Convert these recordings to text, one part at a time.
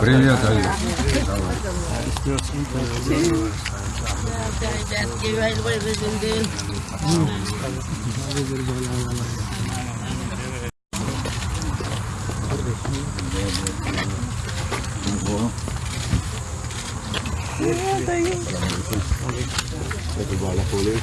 Привет, Али. Это балахолик.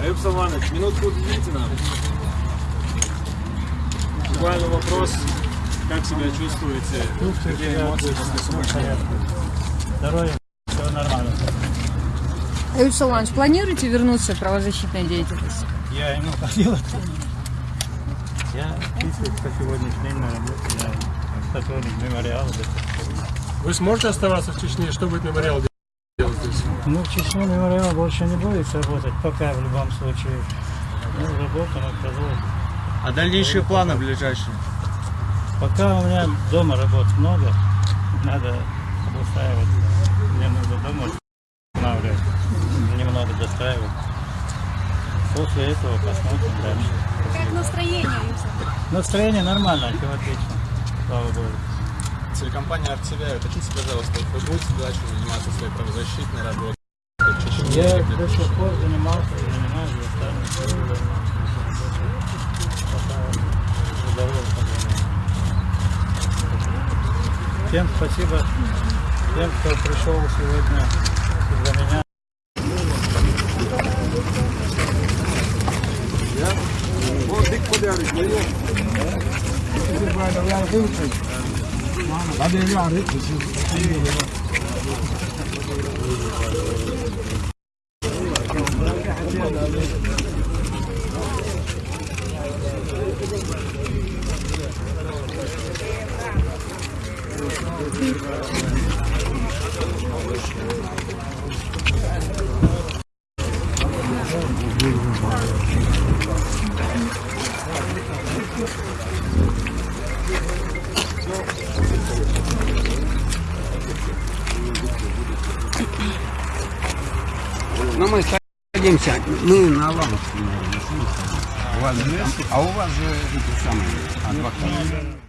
Аюб Саванович, минутку уделите нам. Буквально вопрос, как себя чувствуете? Какие эмоции после освобождения? Здоровье, все нормально. Аюб Салманович, планируете вернуться к правозащитной деятельности? Я ему ходил. Я числюсь по сегодняшний день на работе. Я сотрудник мемориала. Вы сможете оставаться в Чечне? Что будет мемориал делать? Ну, в Чечне мемориал больше не будет работать, пока в любом случае. Ну, работу мы продолжим. А дальнейшие планы ближайшие? Пока у меня дома работ много, надо обустраиваться. Мне нужно дома устанавливать, немного достраивать. После этого посмотрим дальше. Как настроение, Настроение нормально, все отлично. Слава Богу. Телекомпания «Артсевя», уточните, пожалуйста, вы будете дальше заниматься своей правозащитной работой? Я до сих пор занимался и занимаюсь Всем спасибо, тем, кто пришел сегодня за меня. بعدين يبيع على Thank you. Но мы садимся, мы на садимся. У вас а у вас же эти самые адвокаты.